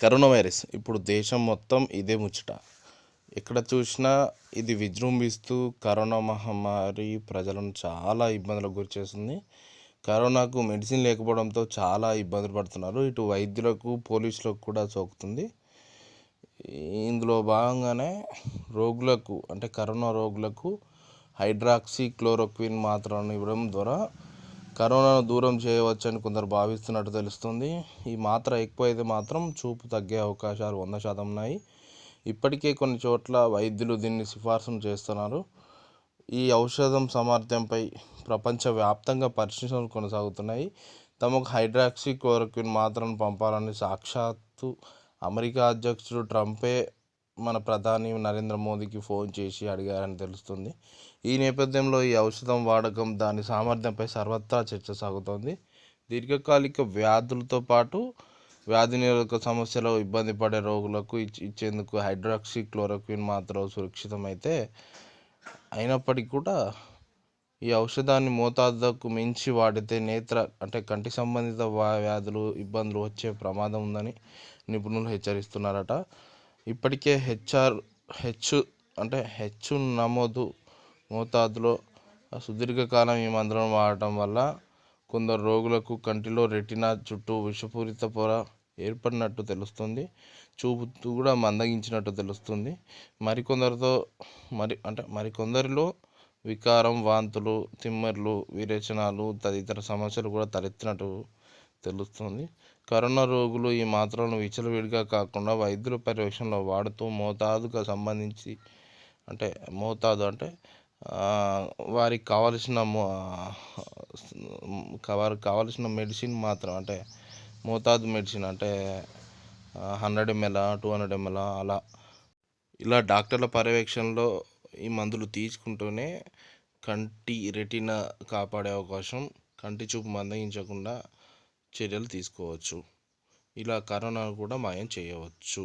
Corona virus. ఇప్పుడు దేశం మొత్తం ఇదే ముచ్చట. ఎక్కడ చూసినా ఇది విజృంభిస్తూ కరోనా మహమ్మారి ప్రజలను చాలా ఇబ్బందులకు గురి చేస్తుంది. కరోనాకు మెడిసిన్ లేకపోవడంతో చాలా ఇబ్బందులు పడుతున్నారు. ఇటు వైద్యులకు పోలీసులకు కూడా సోకుతుంది. ఇందులో భాగంగానే రోగులకు అంటే కరోనా రోగులకు హైడ్రాక్సీ క్లోరోక్విన్ మాత్రలను ఇవ్వడం ద్వారా కరోనాను దూరం చేయవచ్చని కొందరు భావిస్తున్నట్టు తెలుస్తుంది. ఈ మాత్ర ఎక్కువైతే మాత్రం చూపు తగ్గే అవకాశాలు వంద శాతం ఉన్నాయి. ఇప్పటికే కొన్ని చోట్ల వైద్యులు దీన్ని సిఫార్సును చేస్తున్నారు. ఈ ఔషధం సామర్థ్యంపై ప్రపంచవ్యాప్తంగా పరిశీలనలు కొనసాగుతున్నాయి. తమకు హైడ్రాక్సీ క్లోరోక్విన్ మాత్రను పంపాలని సాక్షాత్తు అమెరికా అధ్యక్షుడు ట్రంపే మన ప్రధాని నరేంద్ర మోదీకి ఫోన్ చేసి అడిగారని తెలుస్తుంది. ఈ నేపథ్యంలో ఈ ఔషధం వాడకం దాని సామర్థ్యంపై సర్వత్రా చర్చ సాగుతోంది. దీర్ఘకాలిక వ్యాధులతో పాటు వ్యాధి నిరోధక సమస్యలో ఇబ్బంది పడే రోగులకు ఇచ్చేందుకు హైడ్రాక్సీ క్లోరోక్విన్ మాత్రం సురక్షితమైతే అయినప్పటికీ కూడా ఈ ఔషధాన్ని మోతాదుకు మించి వాడితే నేత్ర అంటే కంటి సంబంధిత వ్యాధులు ఇబ్బందులు వచ్చే ప్రమాదం ఉందని నిపుణులు హెచ్చరిస్తున్నారట. ఇప్పటికే హెచ్ఆర్ హెచ్ అంటే హెచ్ నమోదు మోతాదులో సుదీర్ఘకాలం ఈ మందులను వాడటం వల్ల కొందరు రోగులకు కంటిలో రెటినా చుట్టూ విషపూరిత పొర ఏర్పడినట్టు తెలుస్తుంది. చూపు కూడా మందగించినట్టు తెలుస్తుంది. మరికొందరితో మరి అంటే మరికొందరిలో వికారం వాంతులు తిమ్మర్లు విరేచనాలు తదితర సమస్యలు కూడా తలెత్తినట్టు తెలుస్తుంది. కరోనా రోగులు ఈ మాత్రలను విచ్చలవిడిగా కాకుండా వైద్యుల పర్యవేక్షణలో వాడుతూ మోతాదుగా సంబంధించి అంటే మోతాదు అంటే వారికి కావలసిన మో వారికి కావలసిన మెడిసిన్ మాత్రం అంటే మోతాదు మెడిసిన్ అంటే hundred ML two hundred ML అలా. ఇలా డాక్టర్ల పర్యవేక్షణలో ఈ మందులు తీసుకుంటూనే కంటి రెటీనా కాపాడే అవకాశం కంటి చూపు మందగించకుండా చర్యలు తీసుకోవచ్చు. ఇలా కరోనాను కూడా మాయం చేయవచ్చు.